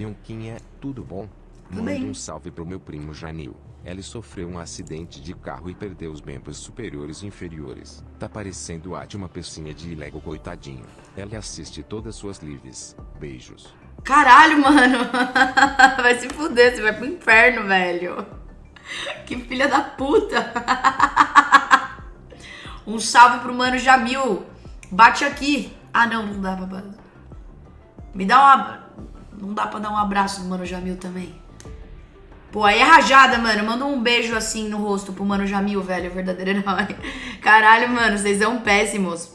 Vionquinha, tudo bom? Tudo Manda um salve pro meu primo Janil. Ele sofreu um acidente de carro e perdeu os membros superiores e inferiores. Tá parecendo a de uma pecinha de Lego coitadinho. Ele assiste todas suas lives. Beijos. Caralho, mano. Vai se fuder, você vai pro inferno, velho. Que filha da puta. Um salve pro mano Jamil. Bate aqui. Ah, não, não dá pra. Me dá uma. Não dá pra dar um abraço no mano Jamil também. Pô, aí é rajada, mano. Manda um beijo assim no rosto pro mano Jamil, velho. Verdadeiro herói. Caralho, mano, vocês são péssimos.